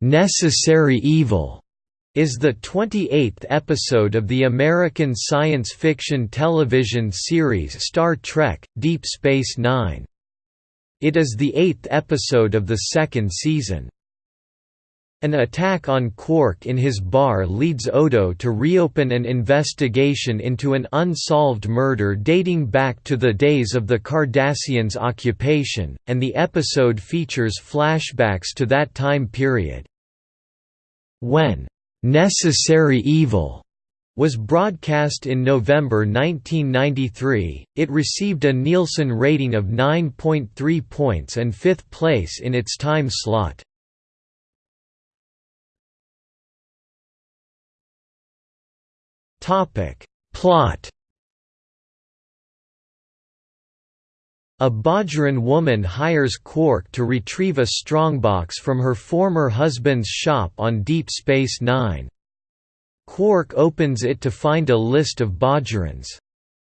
"'Necessary Evil' is the 28th episode of the American science fiction television series Star Trek – Deep Space Nine. It is the eighth episode of the second season. An attack on Quark in his bar leads Odo to reopen an investigation into an unsolved murder dating back to the days of the Cardassians' occupation, and the episode features flashbacks to that time period. When "'Necessary Evil' was broadcast in November 1993, it received a Nielsen rating of 9.3 points and fifth place in its time slot. Topic Plot A Bajoran woman hires Quark to retrieve a strongbox from her former husband's shop on Deep Space Nine. Quark opens it to find a list of Bajorans.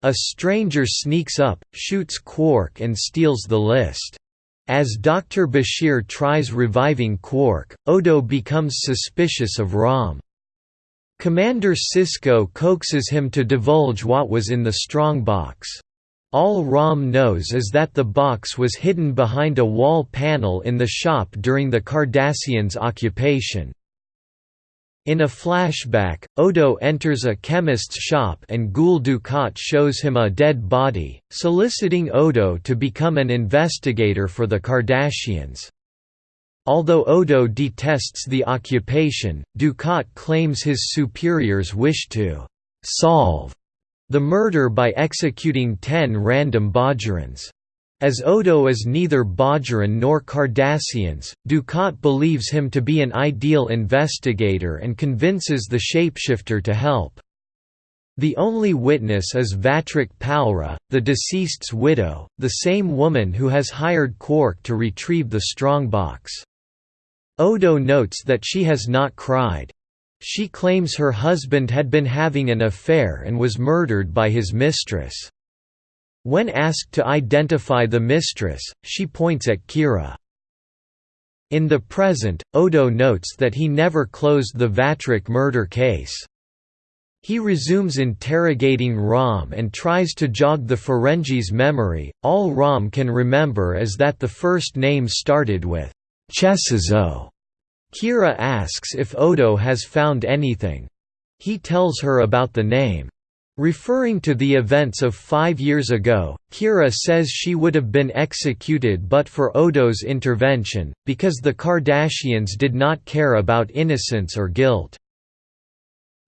A stranger sneaks up, shoots Quark and steals the list. As Dr. Bashir tries reviving Quark, Odo becomes suspicious of Rom. Commander Sisko coaxes him to divulge what was in the strong box. All Rom knows is that the box was hidden behind a wall panel in the shop during the Cardassians' occupation. In a flashback, Odo enters a chemist's shop and Gul Dukat shows him a dead body, soliciting Odo to become an investigator for the Cardassians. Although Odo detests the occupation, Dukat claims his superiors wish to «solve» the murder by executing ten random Bajorans. As Odo is neither Bajoran nor Cardassians, Dukat believes him to be an ideal investigator and convinces the shapeshifter to help. The only witness is Vatrik Palra, the deceased's widow, the same woman who has hired Quark to retrieve the strongbox. Odo notes that she has not cried. She claims her husband had been having an affair and was murdered by his mistress. When asked to identify the mistress, she points at Kira. In the present, Odo notes that he never closed the Vatrik murder case. He resumes interrogating Rom and tries to jog the Ferengi's memory. All Rom can remember is that the first name started with Chesazo. Kira asks if Odo has found anything. He tells her about the name. Referring to the events of five years ago, Kira says she would have been executed but for Odo's intervention, because the Cardassians did not care about innocence or guilt.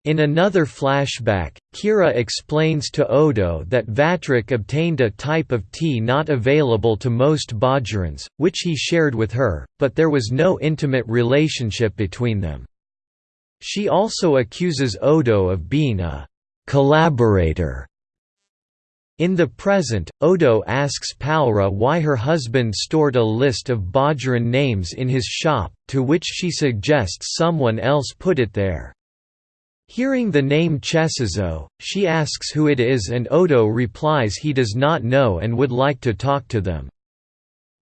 In another flashback, Kira explains to Odo that Vatrik obtained a type of tea not available to most Bajorans, which he shared with her, but there was no intimate relationship between them. She also accuses Odo of being a «collaborator». In the present, Odo asks Palra why her husband stored a list of Bajoran names in his shop, to which she suggests someone else put it there. Hearing the name Chesazo, she asks who it is and Odo replies he does not know and would like to talk to them.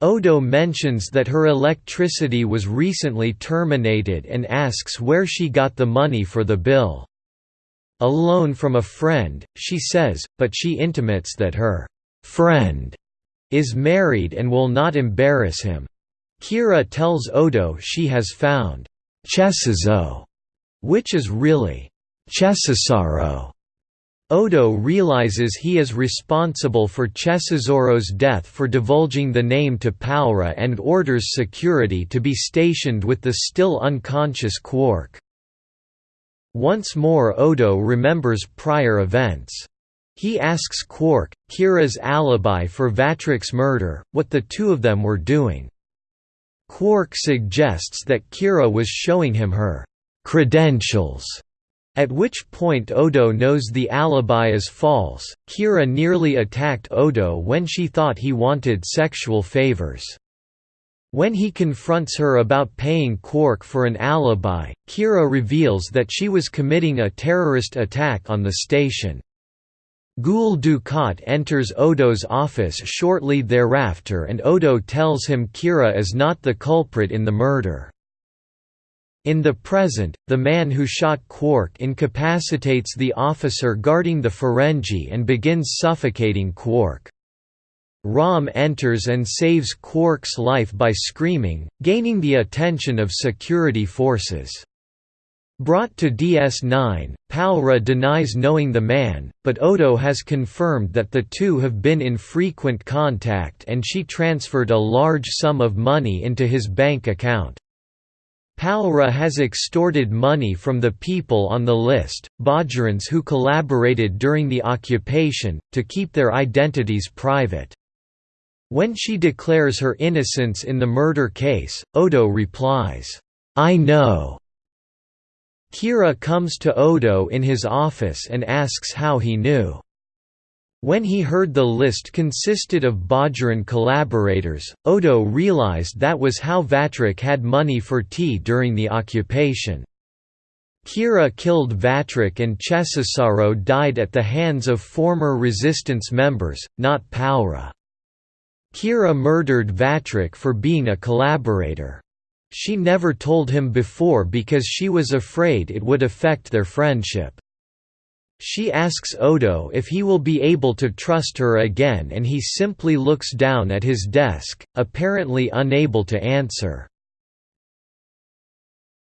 Odo mentions that her electricity was recently terminated and asks where she got the money for the bill. A loan from a friend, she says, but she intimates that her «friend» is married and will not embarrass him. Kira tells Odo she has found «Chesazo», which is really Chessarro. Odo realizes he is responsible for Chessarro's death for divulging the name to Palra and orders security to be stationed with the still unconscious Quark. Once more Odo remembers prior events. He asks Quark, Kira's alibi for Vatrik's murder, what the two of them were doing. Quark suggests that Kira was showing him her credentials at which point Odo knows the alibi is false. Kira nearly attacked Odo when she thought he wanted sexual favors. When he confronts her about paying Quark for an alibi, Kira reveals that she was committing a terrorist attack on the station. Gul Dukat enters Odo's office shortly thereafter and Odo tells him Kira is not the culprit in the murder. In the present, the man who shot Quark incapacitates the officer guarding the Ferengi and begins suffocating Quark. Rom enters and saves Quark's life by screaming, gaining the attention of security forces. Brought to DS9, Palra denies knowing the man, but Odo has confirmed that the two have been in frequent contact and she transferred a large sum of money into his bank account. Palra has extorted money from the people on the list, Bajorans who collaborated during the occupation, to keep their identities private. When she declares her innocence in the murder case, Odo replies, "'I know'". Kira comes to Odo in his office and asks how he knew. When he heard the list consisted of Bajoran collaborators, Odo realized that was how Vatrik had money for tea during the occupation. Kira killed Vatrik and Chessarro died at the hands of former resistance members, not Palra. Kira murdered Vatrik for being a collaborator. She never told him before because she was afraid it would affect their friendship. She asks Odo if he will be able to trust her again and he simply looks down at his desk, apparently unable to answer.